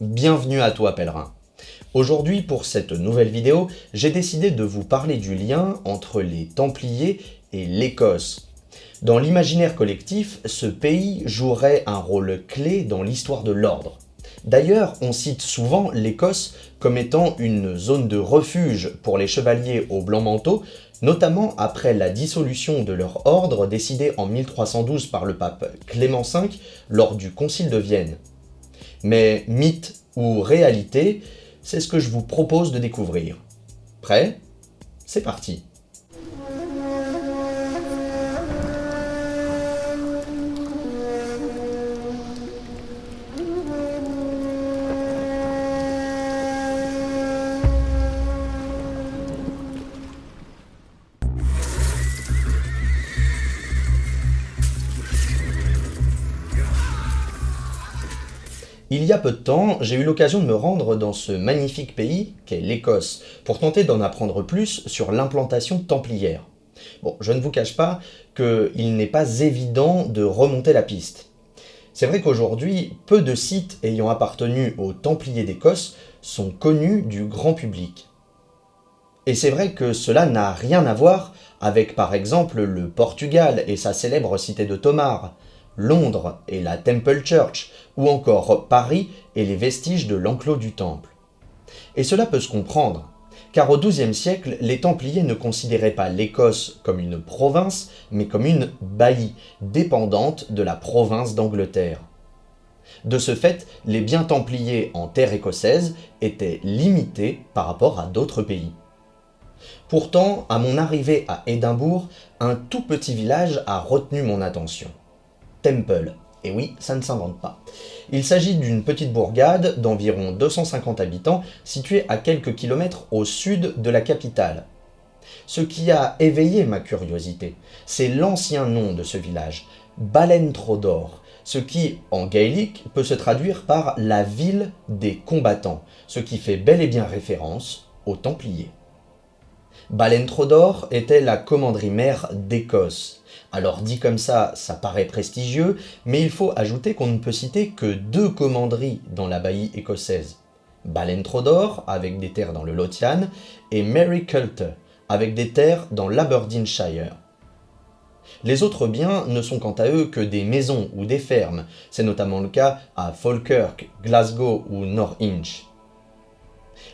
Bienvenue à toi pèlerin Aujourd'hui pour cette nouvelle vidéo, j'ai décidé de vous parler du lien entre les Templiers et l'Écosse. Dans l'imaginaire collectif, ce pays jouerait un rôle clé dans l'histoire de l'ordre. D'ailleurs, on cite souvent l'Écosse comme étant une zone de refuge pour les chevaliers au blanc manteau, notamment après la dissolution de leur ordre décidée en 1312 par le pape Clément V lors du Concile de Vienne. Mais mythe ou réalité, c'est ce que je vous propose de découvrir. Prêt? C'est parti Il y a peu de temps, j'ai eu l'occasion de me rendre dans ce magnifique pays qu'est l'Écosse, pour tenter d'en apprendre plus sur l'implantation templière. Bon, je ne vous cache pas qu'il n'est pas évident de remonter la piste. C'est vrai qu'aujourd'hui, peu de sites ayant appartenu aux Templiers d'Écosse sont connus du grand public. Et c'est vrai que cela n'a rien à voir avec par exemple le Portugal et sa célèbre cité de Tomar, Londres et la Temple Church, ou encore Paris et les vestiges de l'enclos du Temple. Et cela peut se comprendre, car au XIIe siècle, les Templiers ne considéraient pas l'Écosse comme une province, mais comme une baillie, dépendante de la province d'Angleterre. De ce fait, les biens templiers en terre écossaise étaient limités par rapport à d'autres pays. Pourtant, à mon arrivée à Édimbourg, un tout petit village a retenu mon attention. Temple. Et oui, ça ne s'invente pas. Il s'agit d'une petite bourgade d'environ 250 habitants située à quelques kilomètres au sud de la capitale. Ce qui a éveillé ma curiosité, c'est l'ancien nom de ce village, Balentrodor, ce qui, en gaélique, peut se traduire par la ville des combattants, ce qui fait bel et bien référence aux Templiers. Balentrodor était la commanderie mère d'Écosse. Alors dit comme ça, ça paraît prestigieux, mais il faut ajouter qu'on ne peut citer que deux commanderies dans la baillie écossaise. Balentrodor, avec des terres dans le Lothian, et Mary Culter, avec des terres dans l'Aberdeenshire. Les autres biens ne sont quant à eux que des maisons ou des fermes, c'est notamment le cas à Falkirk, Glasgow ou Norwich.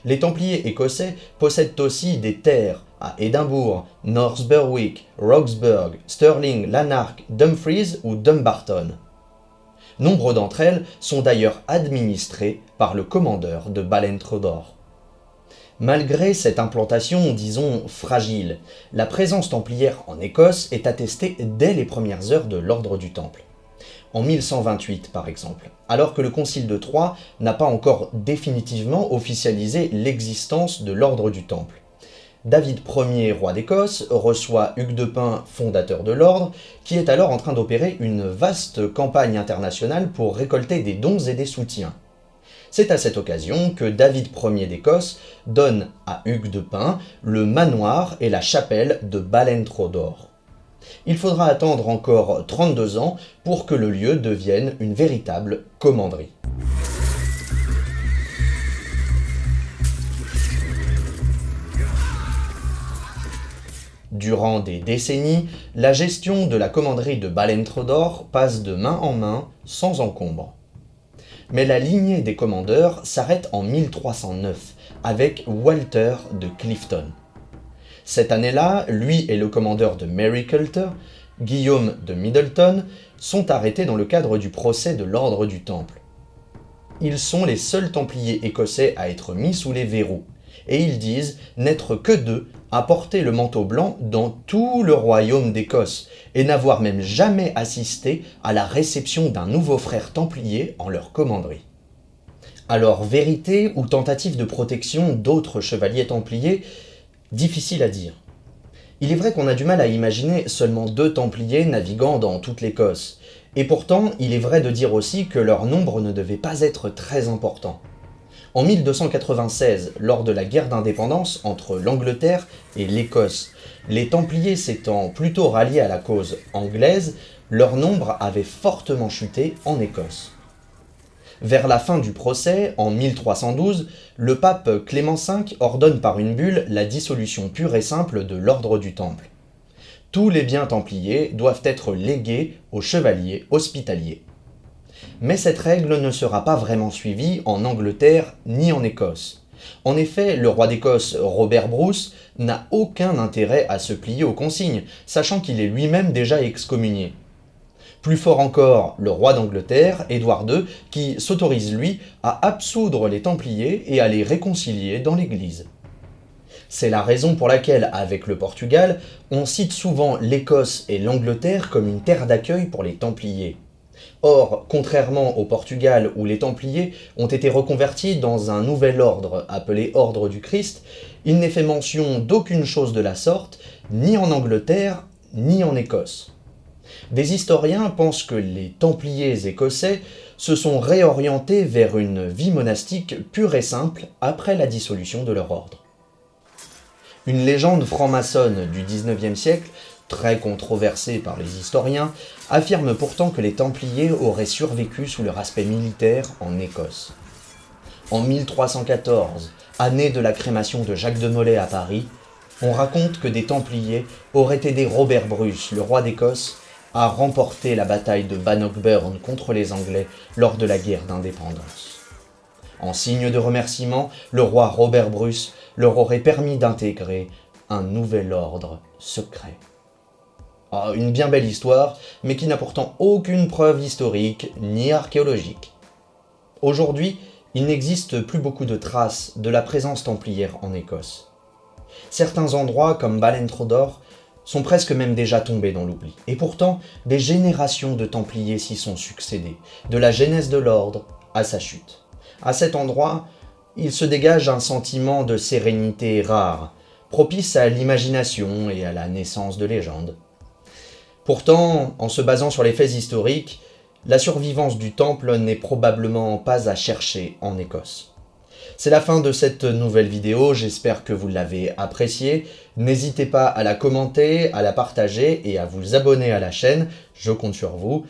Les Templiers écossais possèdent aussi des terres à Édimbourg, North Berwick, Roxburgh, Stirling, Lanark, Dumfries ou Dumbarton. Nombre d'entre elles sont d'ailleurs administrées par le commandeur de Balentrodor. Malgré cette implantation, disons, fragile, la présence templière en Écosse est attestée dès les premières heures de l'ordre du Temple en 1128 par exemple, alors que le Concile de Troyes n'a pas encore définitivement officialisé l'existence de l'ordre du Temple. David Ier, roi d'Écosse, reçoit Hugues de Pin, fondateur de l'ordre, qui est alors en train d'opérer une vaste campagne internationale pour récolter des dons et des soutiens. C'est à cette occasion que David Ier d'Écosse donne à Hugues de Pin le manoir et la chapelle de Balentrodor il faudra attendre encore 32 ans pour que le lieu devienne une véritable commanderie. Durant des décennies, la gestion de la commanderie de Balentrodor passe de main en main sans encombre. Mais la lignée des commandeurs s'arrête en 1309 avec Walter de Clifton. Cette année-là, lui et le commandeur de Mary Coulter, Guillaume de Middleton, sont arrêtés dans le cadre du procès de l'ordre du Temple. Ils sont les seuls Templiers écossais à être mis sous les verrous, et ils disent n'être que deux à porter le manteau blanc dans tout le royaume d'Écosse, et n'avoir même jamais assisté à la réception d'un nouveau frère templier en leur commanderie. Alors, vérité ou tentative de protection d'autres chevaliers templiers, Difficile à dire. Il est vrai qu'on a du mal à imaginer seulement deux Templiers naviguant dans toute l'Écosse, et pourtant il est vrai de dire aussi que leur nombre ne devait pas être très important. En 1296, lors de la guerre d'indépendance entre l'Angleterre et l'Écosse, les Templiers s'étant plutôt ralliés à la cause anglaise, leur nombre avait fortement chuté en Écosse. Vers la fin du procès, en 1312, le pape Clément V ordonne par une bulle la dissolution pure et simple de l'ordre du Temple. Tous les biens templiers doivent être légués aux chevaliers hospitaliers. Mais cette règle ne sera pas vraiment suivie en Angleterre ni en Écosse. En effet, le roi d'Écosse, Robert Bruce, n'a aucun intérêt à se plier aux consignes, sachant qu'il est lui-même déjà excommunié. Plus fort encore, le roi d'Angleterre, Édouard II, qui s'autorise lui à absoudre les Templiers et à les réconcilier dans l'Église. C'est la raison pour laquelle, avec le Portugal, on cite souvent l'Écosse et l'Angleterre comme une terre d'accueil pour les Templiers. Or, contrairement au Portugal où les Templiers ont été reconvertis dans un nouvel ordre appelé Ordre du Christ, il n'est fait mention d'aucune chose de la sorte, ni en Angleterre, ni en Écosse. Des historiens pensent que les Templiers écossais se sont réorientés vers une vie monastique pure et simple après la dissolution de leur ordre. Une légende franc-maçonne du XIXe siècle très controversé par les historiens, affirme pourtant que les Templiers auraient survécu sous leur aspect militaire en Écosse. En 1314, année de la crémation de Jacques de Molay à Paris, on raconte que des Templiers auraient aidé Robert Bruce, le roi d'Écosse, à remporter la bataille de Bannockburn contre les Anglais lors de la guerre d'indépendance. En signe de remerciement, le roi Robert Bruce leur aurait permis d'intégrer un nouvel ordre secret. Ah, une bien belle histoire, mais qui n'a pourtant aucune preuve historique ni archéologique. Aujourd'hui, il n'existe plus beaucoup de traces de la présence templière en Écosse. Certains endroits, comme Balentrodor, sont presque même déjà tombés dans l'oubli. Et pourtant, des générations de Templiers s'y sont succédées, de la genèse de l'ordre à sa chute. À cet endroit, il se dégage un sentiment de sérénité rare, propice à l'imagination et à la naissance de légendes. Pourtant, en se basant sur les faits historiques, la survivance du temple n'est probablement pas à chercher en Écosse. C'est la fin de cette nouvelle vidéo, j'espère que vous l'avez appréciée. N'hésitez pas à la commenter, à la partager et à vous abonner à la chaîne, je compte sur vous.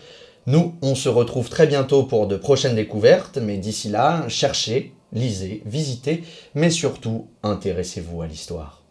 Nous, on se retrouve très bientôt pour de prochaines découvertes, mais d'ici là, cherchez, lisez, visitez, mais surtout, intéressez-vous à l'histoire.